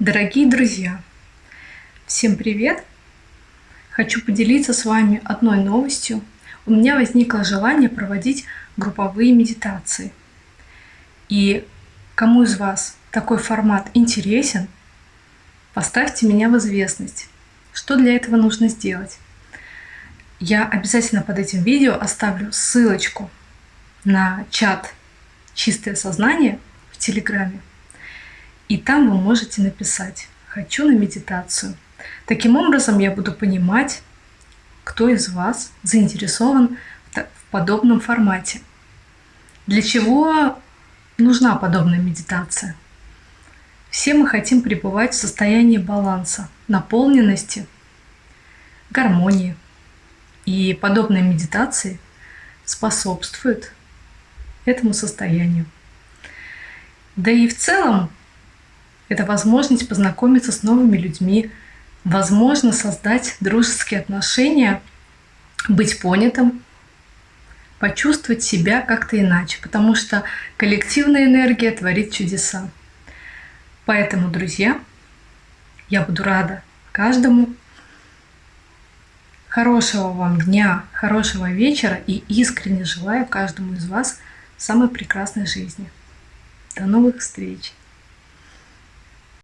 Дорогие друзья, всем привет! Хочу поделиться с вами одной новостью. У меня возникло желание проводить групповые медитации. И кому из вас такой формат интересен, поставьте меня в известность. Что для этого нужно сделать? Я обязательно под этим видео оставлю ссылочку на чат «Чистое сознание» в Телеграме. И там вы можете написать «Хочу на медитацию». Таким образом я буду понимать, кто из вас заинтересован в подобном формате. Для чего нужна подобная медитация? Все мы хотим пребывать в состоянии баланса, наполненности, гармонии. И подобные медитации способствуют этому состоянию. Да и в целом это возможность познакомиться с новыми людьми, возможно создать дружеские отношения, быть понятым, почувствовать себя как-то иначе, потому что коллективная энергия творит чудеса. Поэтому, друзья, я буду рада каждому. Хорошего вам дня, хорошего вечера и искренне желаю каждому из вас самой прекрасной жизни. До новых встреч!